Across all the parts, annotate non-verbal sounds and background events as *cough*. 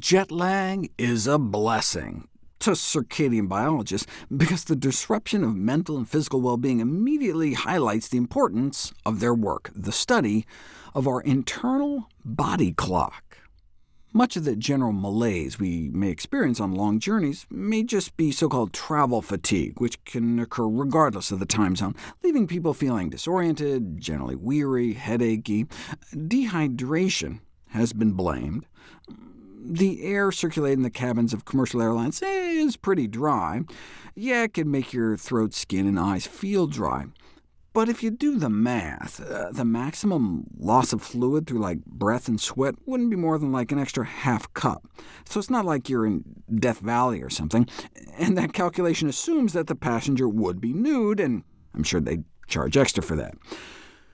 Jet lag is a blessing to circadian biologists, because the disruption of mental and physical well-being immediately highlights the importance of their work, the study of our internal body clock. Much of the general malaise we may experience on long journeys may just be so-called travel fatigue, which can occur regardless of the time zone, leaving people feeling disoriented, generally weary, headachy. Dehydration has been blamed. The air circulating in the cabins of commercial airlines is pretty dry. Yeah, it can make your throat, skin, and eyes feel dry. But if you do the math, uh, the maximum loss of fluid through like breath and sweat wouldn't be more than like an extra half cup. So it's not like you're in Death Valley or something. And that calculation assumes that the passenger would be nude, and I'm sure they'd charge extra for that.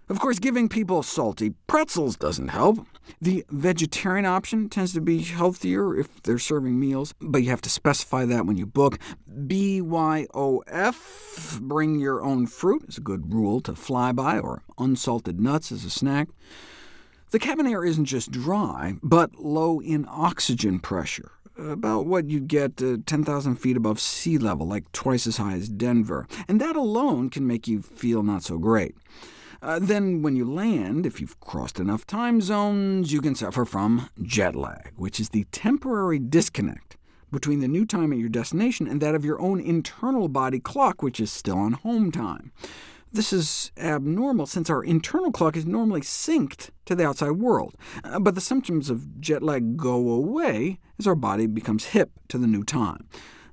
Of course, giving people salty pretzels doesn't help. The vegetarian option tends to be healthier if they're serving meals, but you have to specify that when you book. BYOF, bring your own fruit, is a good rule to fly by, or unsalted nuts as a snack. The cabin air isn't just dry, but low in oxygen pressure, about what you'd get uh, 10,000 feet above sea level, like twice as high as Denver, and that alone can make you feel not so great. Uh, then when you land, if you've crossed enough time zones, you can suffer from jet lag, which is the temporary disconnect between the new time at your destination and that of your own internal body clock, which is still on home time. This is abnormal, since our internal clock is normally synced to the outside world. Uh, but the symptoms of jet lag go away as our body becomes hip to the new time.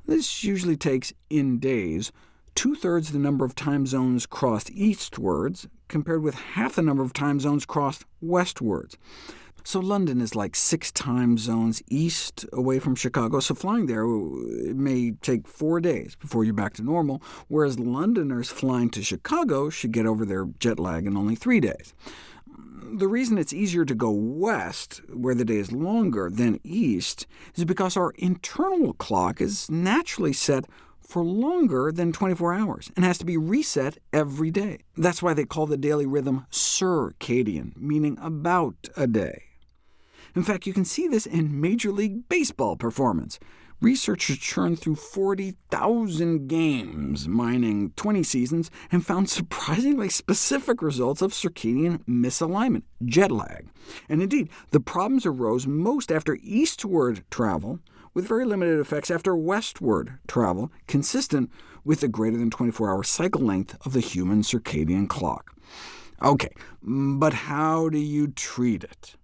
This usually takes in days, two-thirds the number of time zones crossed eastwards, compared with half the number of time zones crossed westwards. So London is like six time zones east away from Chicago, so flying there it may take four days before you're back to normal, whereas Londoners flying to Chicago should get over their jet lag in only three days. The reason it's easier to go west, where the day is longer, than east, is because our internal clock is naturally set for longer than 24 hours, and has to be reset every day. That's why they call the daily rhythm circadian, meaning about a day. In fact, you can see this in Major League Baseball performance. Researchers churned through 40,000 games, mining 20 seasons, and found surprisingly specific results of circadian misalignment, jet lag. And indeed, the problems arose most after eastward travel, with very limited effects after westward travel, consistent with the greater than 24-hour cycle length of the human circadian clock. OK, but how do you treat it?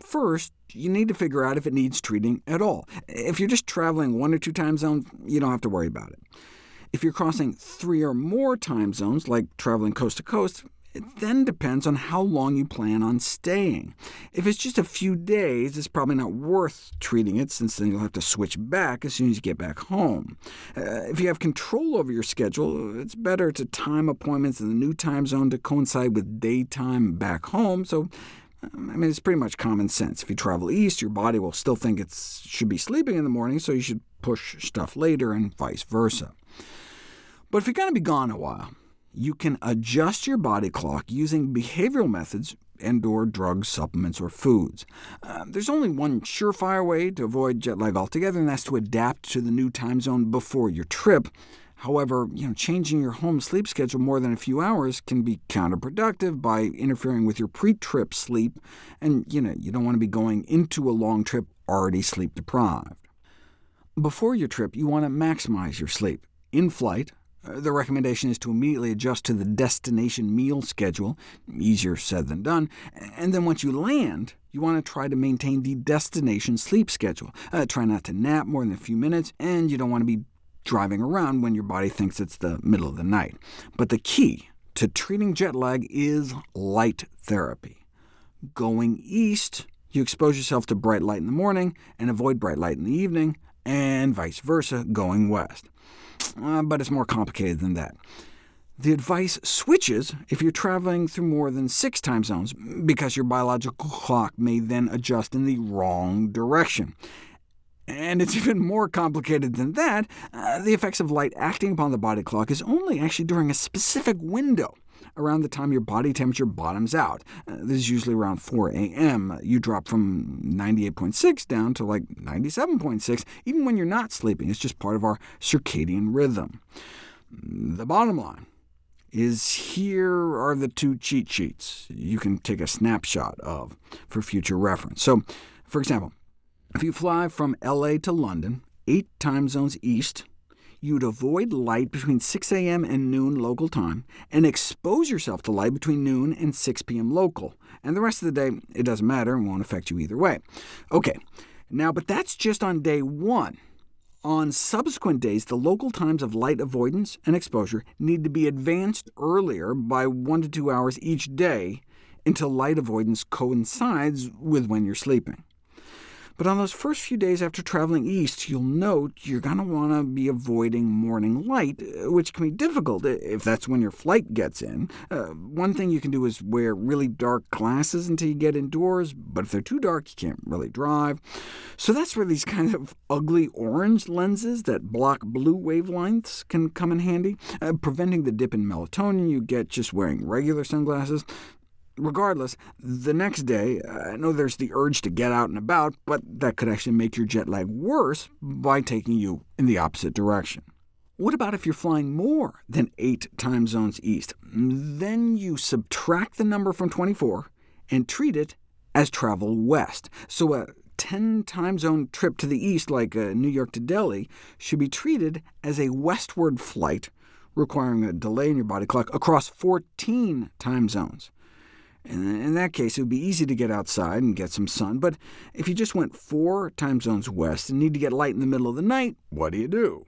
First, you need to figure out if it needs treating at all. If you're just traveling one or two time zones, you don't have to worry about it. If you're crossing three or more time zones, like traveling coast to coast, it then depends on how long you plan on staying. If it's just a few days, it's probably not worth treating it, since then you'll have to switch back as soon as you get back home. Uh, if you have control over your schedule, it's better to time appointments in the new time zone to coincide with daytime back home, so um, I mean, it's pretty much common sense. If you travel east, your body will still think it should be sleeping in the morning, so you should push stuff later, and vice versa. But if you're going to be gone a while, you can adjust your body clock using behavioral methods and or drugs, supplements, or foods. Uh, there's only one surefire way to avoid jet lag altogether, and that's to adapt to the new time zone before your trip. However, you know, changing your home sleep schedule more than a few hours can be counterproductive by interfering with your pre-trip sleep, and you, know, you don't want to be going into a long trip already sleep-deprived. Before your trip, you want to maximize your sleep. In flight, the recommendation is to immediately adjust to the destination meal schedule, easier said than done, and then once you land, you want to try to maintain the destination sleep schedule. Uh, try not to nap more than a few minutes, and you don't want to be driving around when your body thinks it's the middle of the night. But the key to treating jet lag is light therapy. Going east, you expose yourself to bright light in the morning and avoid bright light in the evening, and vice versa going west uh, but it's more complicated than that. The advice switches if you're traveling through more than six time zones, because your biological clock may then adjust in the wrong direction. And it's *laughs* even more complicated than that. Uh, the effects of light acting upon the body clock is only actually during a specific window, around the time your body temperature bottoms out. Uh, this is usually around 4 a.m. You drop from 98.6 down to like 97.6, even when you're not sleeping. It's just part of our circadian rhythm. The bottom line is here are the two cheat sheets you can take a snapshot of for future reference. So, for example, if you fly from LA to London, eight time zones east, you'd avoid light between 6 a.m. and noon local time, and expose yourself to light between noon and 6 p.m. local. And the rest of the day, it doesn't matter and won't affect you either way. OK, now, but that's just on day one. On subsequent days, the local times of light avoidance and exposure need to be advanced earlier by one to two hours each day until light avoidance coincides with when you're sleeping. But on those first few days after traveling east, you'll note you're going to want to be avoiding morning light, uh, which can be difficult if that's when your flight gets in. Uh, one thing you can do is wear really dark glasses until you get indoors, but if they're too dark, you can't really drive. So that's where these kind of ugly orange lenses that block blue wavelengths can come in handy, uh, preventing the dip in melatonin you get just wearing regular sunglasses. Regardless, the next day, I know there's the urge to get out and about, but that could actually make your jet lag worse by taking you in the opposite direction. What about if you're flying more than 8 time zones east? Then you subtract the number from 24 and treat it as travel west. So a 10 time zone trip to the east, like uh, New York to Delhi, should be treated as a westward flight, requiring a delay in your body clock across 14 time zones. In that case, it would be easy to get outside and get some sun, but if you just went four time zones west and need to get light in the middle of the night, what do you do?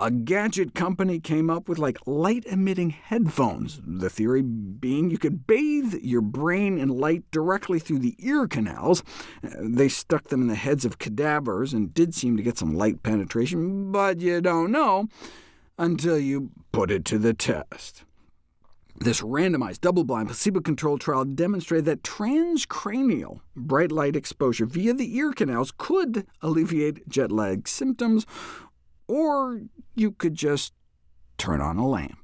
A gadget company came up with like light-emitting headphones, the theory being you could bathe your brain in light directly through the ear canals. They stuck them in the heads of cadavers and did seem to get some light penetration, but you don't know until you put it to the test. This randomized, double-blind, placebo-controlled trial demonstrated that transcranial bright light exposure via the ear canals could alleviate jet lag symptoms, or you could just turn on a lamp.